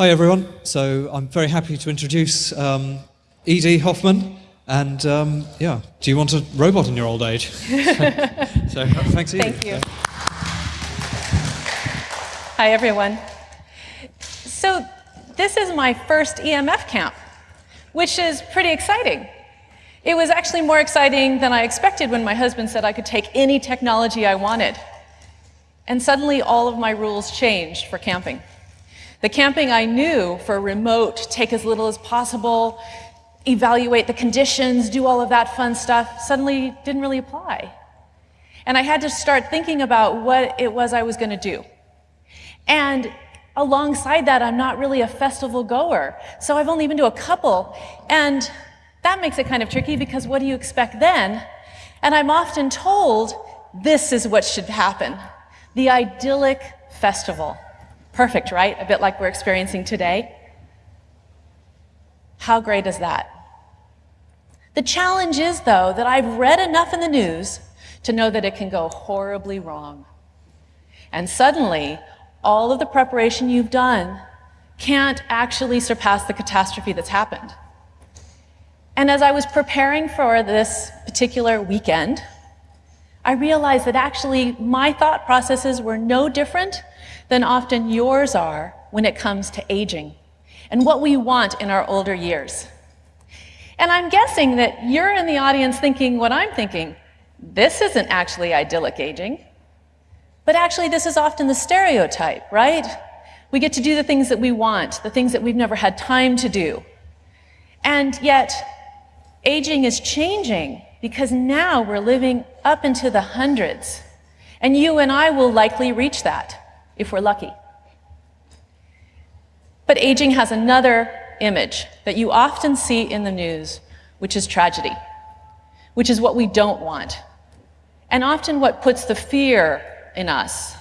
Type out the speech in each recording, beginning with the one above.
Hi everyone. So I'm very happy to introduce um, Edie Hoffman. And um, yeah, do you want a robot in your old age? so thanks, Edie. Thank you. Hi everyone. So this is my first EMF camp, which is pretty exciting. It was actually more exciting than I expected when my husband said I could take any technology I wanted. And suddenly all of my rules changed for camping. The camping I knew for remote, take as little as possible, evaluate the conditions, do all of that fun stuff, suddenly didn't really apply. And I had to start thinking about what it was I was going to do. And alongside that, I'm not really a festival goer. So I've only been to a couple. And that makes it kind of tricky because what do you expect then? And I'm often told this is what should happen. The idyllic festival. Perfect, right? A bit like we're experiencing today. How great is that? The challenge is, though, that I've read enough in the news to know that it can go horribly wrong. And suddenly, all of the preparation you've done can't actually surpass the catastrophe that's happened. And as I was preparing for this particular weekend, I realized that actually my thought processes were no different than often yours are when it comes to aging and what we want in our older years. And I'm guessing that you're in the audience thinking what I'm thinking. This isn't actually idyllic aging. But actually, this is often the stereotype, right? We get to do the things that we want, the things that we've never had time to do. And yet, aging is changing because now we're living up into the hundreds. And you and I will likely reach that if we're lucky. But aging has another image that you often see in the news, which is tragedy, which is what we don't want, and often what puts the fear in us.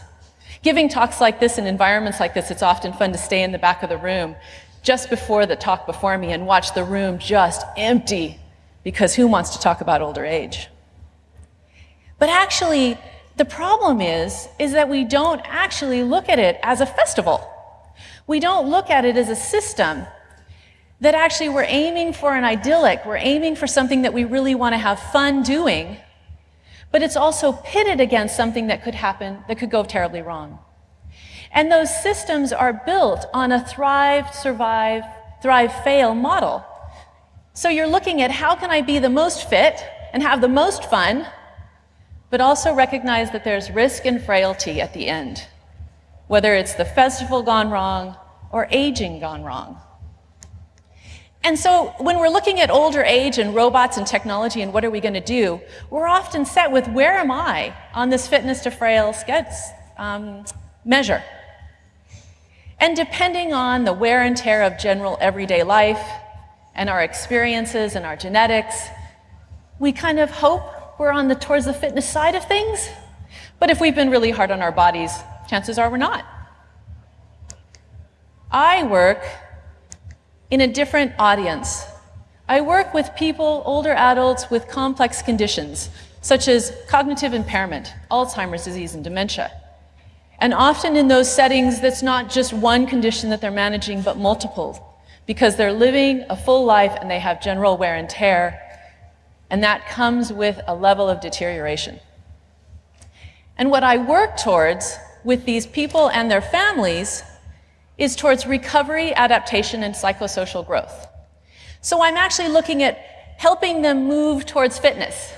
Giving talks like this in environments like this, it's often fun to stay in the back of the room just before the talk before me and watch the room just empty because who wants to talk about older age? But actually, the problem is, is that we don't actually look at it as a festival. We don't look at it as a system that actually we're aiming for an idyllic, we're aiming for something that we really want to have fun doing, but it's also pitted against something that could happen, that could go terribly wrong. And those systems are built on a thrive, survive, thrive, fail model. So you're looking at how can I be the most fit and have the most fun, but also recognize that there's risk and frailty at the end, whether it's the festival gone wrong or aging gone wrong. And so when we're looking at older age and robots and technology and what are we going to do, we're often set with where am I on this fitness to frail um, measure. And depending on the wear and tear of general everyday life, and our experiences and our genetics, we kind of hope we're on the towards the fitness side of things. But if we've been really hard on our bodies, chances are we're not. I work in a different audience. I work with people, older adults with complex conditions, such as cognitive impairment, Alzheimer's disease, and dementia. And often in those settings, that's not just one condition that they're managing, but multiple because they're living a full life and they have general wear and tear, and that comes with a level of deterioration. And what I work towards with these people and their families is towards recovery, adaptation, and psychosocial growth. So I'm actually looking at helping them move towards fitness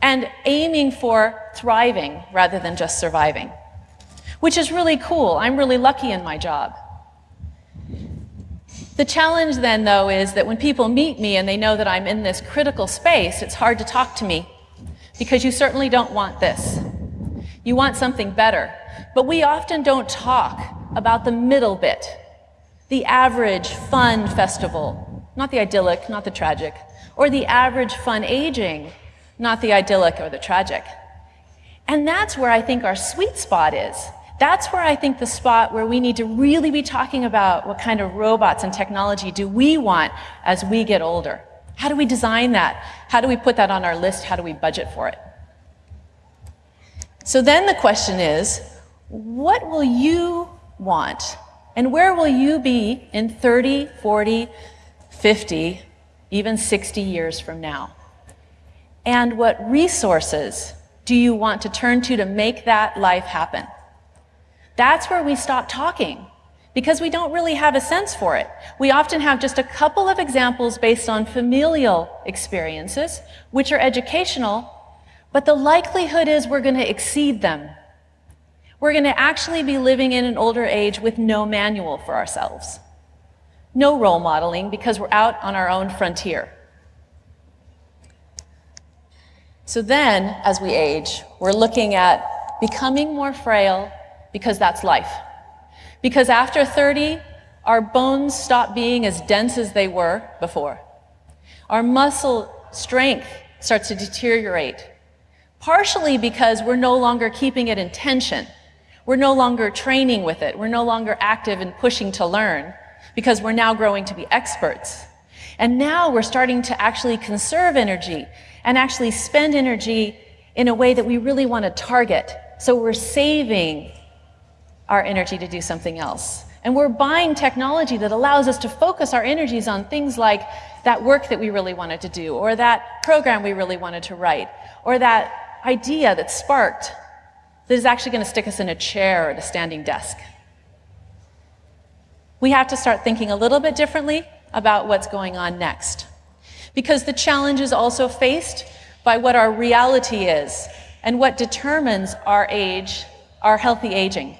and aiming for thriving rather than just surviving, which is really cool. I'm really lucky in my job. The challenge then, though, is that when people meet me and they know that I'm in this critical space, it's hard to talk to me because you certainly don't want this. You want something better. But we often don't talk about the middle bit, the average fun festival, not the idyllic, not the tragic, or the average fun aging, not the idyllic or the tragic. And that's where I think our sweet spot is. That's where I think the spot where we need to really be talking about what kind of robots and technology do we want as we get older. How do we design that? How do we put that on our list? How do we budget for it? So then the question is, what will you want And where will you be in 30, 40, 50, even 60 years from now? And what resources do you want to turn to to make that life happen? That's where we stop talking because we don't really have a sense for it. We often have just a couple of examples based on familial experiences, which are educational, but the likelihood is we're going to exceed them. We're going to actually be living in an older age with no manual for ourselves. No role modeling because we're out on our own frontier. So then, as we age, we're looking at becoming more frail because that's life. Because after 30, our bones stop being as dense as they were before. Our muscle strength starts to deteriorate, partially because we're no longer keeping it in tension. We're no longer training with it. We're no longer active and pushing to learn because we're now growing to be experts. And now we're starting to actually conserve energy and actually spend energy in a way that we really want to target. So we're saving our energy to do something else. And we're buying technology that allows us to focus our energies on things like that work that we really wanted to do, or that program we really wanted to write, or that idea that sparked that is actually going to stick us in a chair or at a standing desk. We have to start thinking a little bit differently about what's going on next. Because the challenge is also faced by what our reality is and what determines our age, our healthy aging.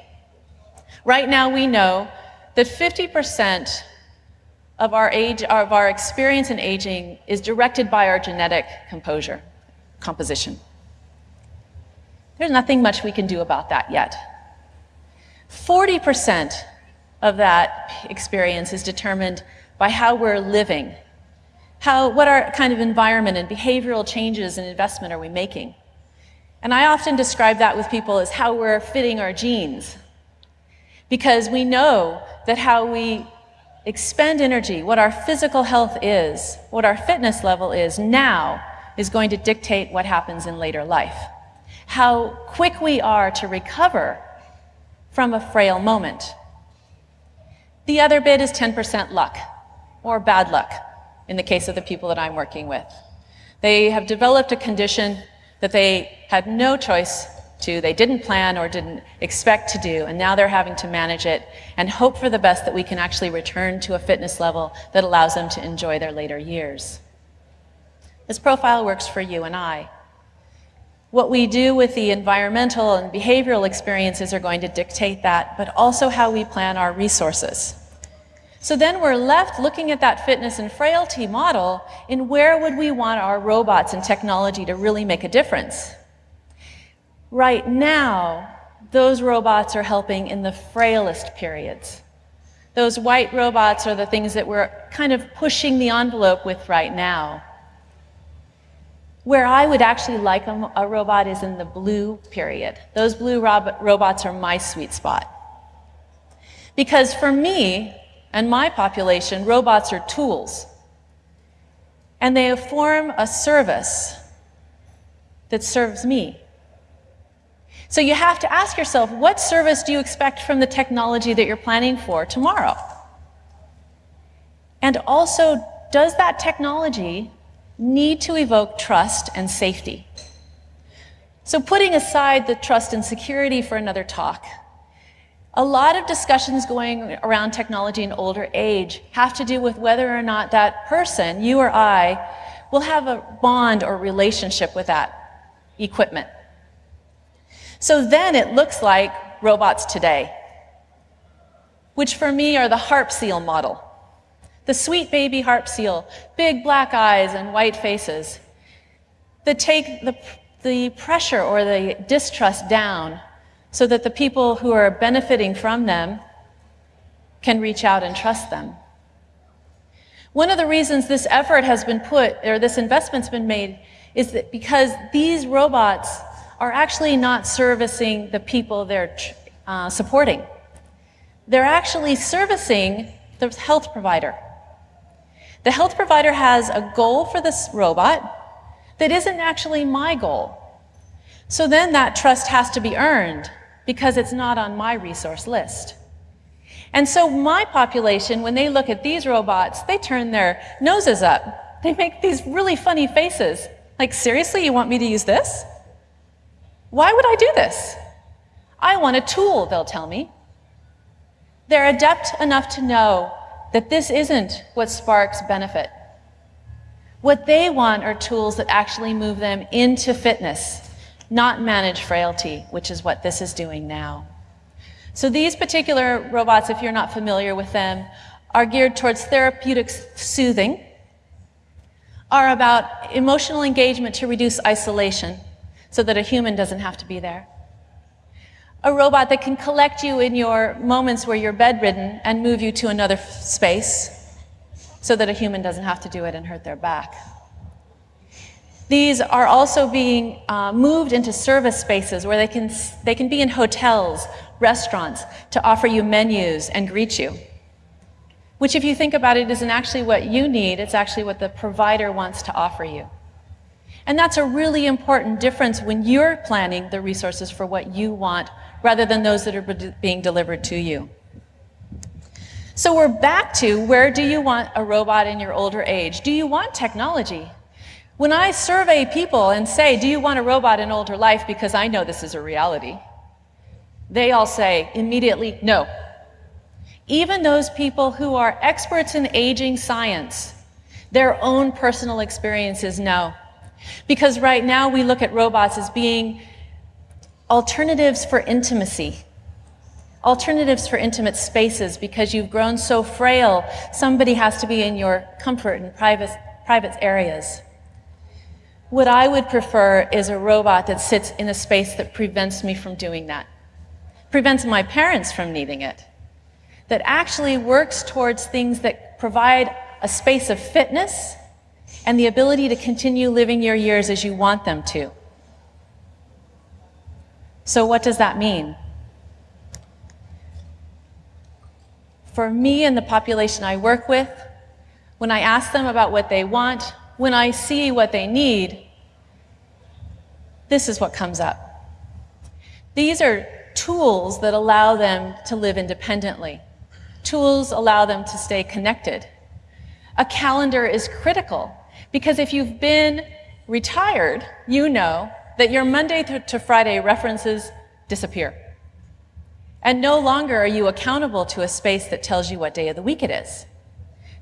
Right now, we know that 50% of our age, of our experience in aging is directed by our genetic composure, composition. There's nothing much we can do about that yet. 40% of that experience is determined by how we're living. How, what our kind of environment and behavioral changes and investment are we making? And I often describe that with people as how we're fitting our genes because we know that how we expend energy, what our physical health is, what our fitness level is now, is going to dictate what happens in later life. How quick we are to recover from a frail moment. The other bit is 10% luck, or bad luck, in the case of the people that I'm working with. They have developed a condition that they had no choice to they didn't plan or didn't expect to do, and now they're having to manage it and hope for the best that we can actually return to a fitness level that allows them to enjoy their later years. This profile works for you and I. What we do with the environmental and behavioral experiences are going to dictate that, but also how we plan our resources. So then we're left looking at that fitness and frailty model in where would we want our robots and technology to really make a difference? Right now, those robots are helping in the frailest periods. Those white robots are the things that we're kind of pushing the envelope with right now. Where I would actually like a, a robot is in the blue period. Those blue rob robots are my sweet spot. Because for me and my population, robots are tools. And they form a service that serves me. So you have to ask yourself, what service do you expect from the technology that you're planning for tomorrow? And also, does that technology need to evoke trust and safety? So putting aside the trust and security for another talk, a lot of discussions going around technology in older age have to do with whether or not that person, you or I, will have a bond or relationship with that equipment. So then it looks like robots today, which for me are the harp seal model. The sweet baby harp seal, big black eyes and white faces that take the, the pressure or the distrust down so that the people who are benefiting from them can reach out and trust them. One of the reasons this effort has been put, or this investment's been made, is that because these robots are actually not servicing the people they're uh, supporting. They're actually servicing the health provider. The health provider has a goal for this robot that isn't actually my goal. So then that trust has to be earned because it's not on my resource list. And so my population, when they look at these robots, they turn their noses up. They make these really funny faces. Like, seriously, you want me to use this? Why would I do this? I want a tool, they'll tell me. They're adept enough to know that this isn't what sparks benefit. What they want are tools that actually move them into fitness, not manage frailty, which is what this is doing now. So these particular robots, if you're not familiar with them, are geared towards therapeutic soothing, are about emotional engagement to reduce isolation so that a human doesn't have to be there. A robot that can collect you in your moments where you're bedridden and move you to another space so that a human doesn't have to do it and hurt their back. These are also being uh, moved into service spaces where they can, they can be in hotels, restaurants, to offer you menus and greet you. Which, if you think about it, isn't actually what you need, it's actually what the provider wants to offer you. And that's a really important difference when you're planning the resources for what you want rather than those that are being delivered to you. So we're back to where do you want a robot in your older age? Do you want technology? When I survey people and say, do you want a robot in older life because I know this is a reality, they all say immediately, no. Even those people who are experts in aging science, their own personal experiences know. Because right now we look at robots as being alternatives for intimacy, alternatives for intimate spaces because you've grown so frail, somebody has to be in your comfort and private, private areas. What I would prefer is a robot that sits in a space that prevents me from doing that, prevents my parents from needing it, that actually works towards things that provide a space of fitness and the ability to continue living your years as you want them to. So what does that mean? For me and the population I work with, when I ask them about what they want, when I see what they need, this is what comes up. These are tools that allow them to live independently. Tools allow them to stay connected. A calendar is critical because if you've been retired, you know that your Monday to Friday references disappear. And no longer are you accountable to a space that tells you what day of the week it is.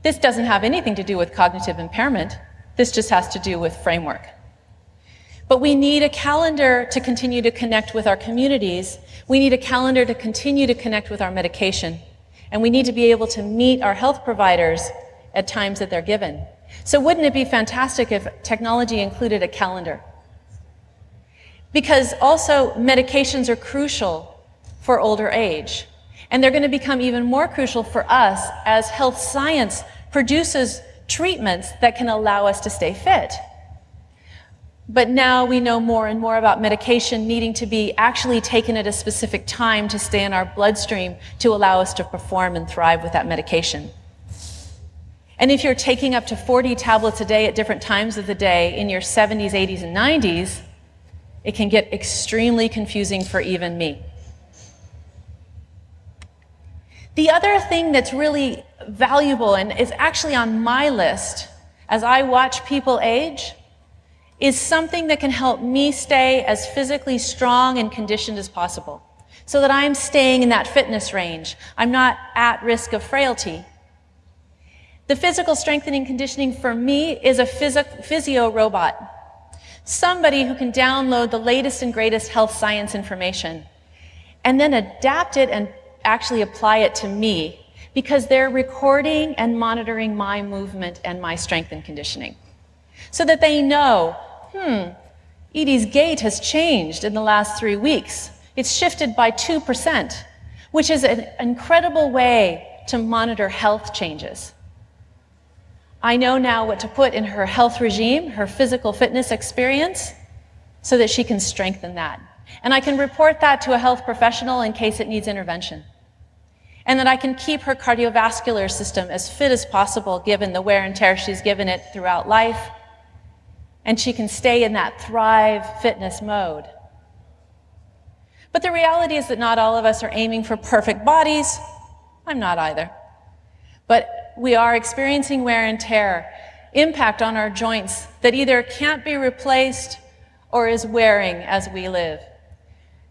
This doesn't have anything to do with cognitive impairment. This just has to do with framework. But we need a calendar to continue to connect with our communities. We need a calendar to continue to connect with our medication. And we need to be able to meet our health providers at times that they're given. So wouldn't it be fantastic if technology included a calendar? Because also medications are crucial for older age. And they're going to become even more crucial for us as health science produces treatments that can allow us to stay fit. But now we know more and more about medication needing to be actually taken at a specific time to stay in our bloodstream to allow us to perform and thrive with that medication. And if you're taking up to 40 tablets a day at different times of the day in your 70s, 80s, and 90s, it can get extremely confusing for even me. The other thing that's really valuable and is actually on my list as I watch people age is something that can help me stay as physically strong and conditioned as possible so that I'm staying in that fitness range. I'm not at risk of frailty. The physical strengthening conditioning for me is a physio robot. Somebody who can download the latest and greatest health science information and then adapt it and actually apply it to me because they're recording and monitoring my movement and my strength and conditioning. So that they know, hmm, Edie's gait has changed in the last three weeks. It's shifted by 2%, which is an incredible way to monitor health changes. I know now what to put in her health regime, her physical fitness experience, so that she can strengthen that. And I can report that to a health professional in case it needs intervention. And that I can keep her cardiovascular system as fit as possible given the wear and tear she's given it throughout life. And she can stay in that thrive fitness mode. But the reality is that not all of us are aiming for perfect bodies I'm not either. But we are experiencing wear and tear, impact on our joints that either can't be replaced or is wearing as we live.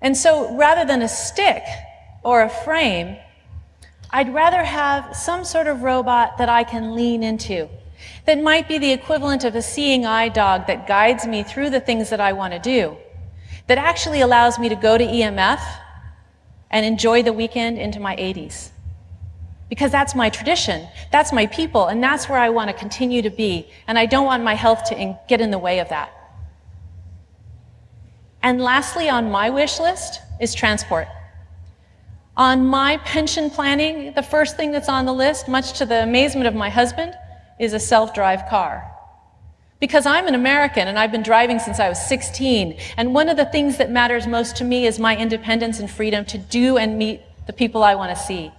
And so rather than a stick or a frame, I'd rather have some sort of robot that I can lean into, that might be the equivalent of a seeing eye dog that guides me through the things that I want to do, that actually allows me to go to EMF and enjoy the weekend into my 80s. Because that's my tradition, that's my people, and that's where I want to continue to be, and I don't want my health to in get in the way of that. And lastly, on my wish list is transport. On my pension planning, the first thing that's on the list, much to the amazement of my husband, is a self-drive car. Because I'm an American and I've been driving since I was 16, and one of the things that matters most to me is my independence and freedom to do and meet the people I want to see.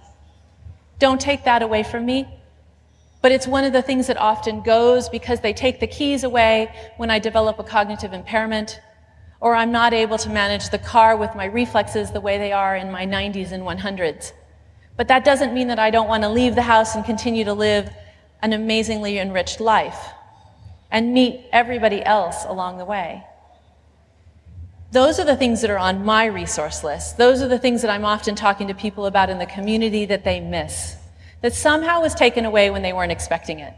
Don't take that away from me. But it's one of the things that often goes because they take the keys away when I develop a cognitive impairment, or I'm not able to manage the car with my reflexes the way they are in my 90s and 100s. But that doesn't mean that I don't want to leave the house and continue to live an amazingly enriched life and meet everybody else along the way. Those are the things that are on my resource list. Those are the things that I'm often talking to people about in the community that they miss, that somehow was taken away when they weren't expecting it.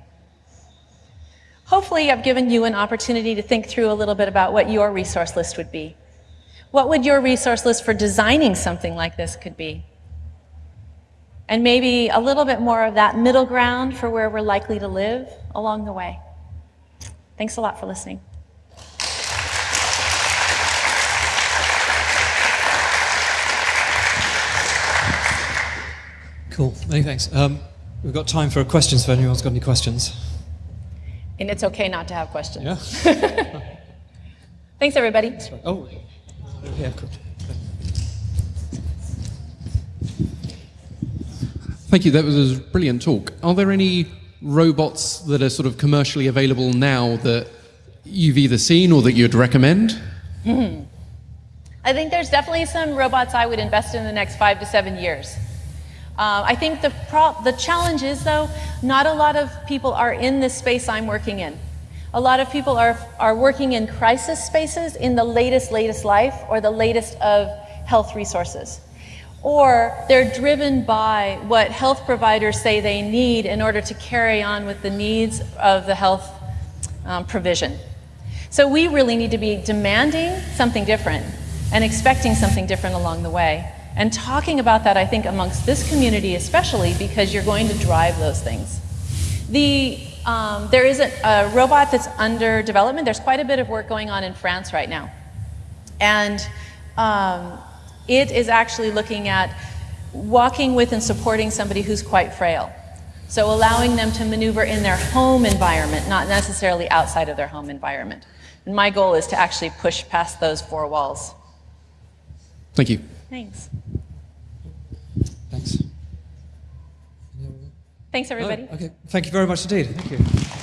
Hopefully, I've given you an opportunity to think through a little bit about what your resource list would be. What would your resource list for designing something like this could be? And maybe a little bit more of that middle ground for where we're likely to live along the way. Thanks a lot for listening. Cool. Many thanks. Um, we've got time for questions if anyone's got any questions. And it's okay not to have questions. Yeah? Thanks, everybody. Oh, yeah, cool. Thank you. That was a brilliant talk. Are there any robots that are sort of commercially available now that you've either seen or that you'd recommend? Hmm. I think there's definitely some robots I would invest in the next five to seven years. Uh, I think the, the challenge is, though, not a lot of people are in this space I'm working in. A lot of people are, are working in crisis spaces in the latest, latest life or the latest of health resources. Or they're driven by what health providers say they need in order to carry on with the needs of the health um, provision. So we really need to be demanding something different and expecting something different along the way. And talking about that, I think, amongst this community especially, because you're going to drive those things. The, um, there is a, a robot that's under development. There's quite a bit of work going on in France right now. And um, it is actually looking at walking with and supporting somebody who's quite frail. So allowing them to maneuver in their home environment, not necessarily outside of their home environment. And my goal is to actually push past those four walls. Thank you. Thanks. Thanks. Thanks, everybody. Oh, okay. Thank you very much indeed. Thank you.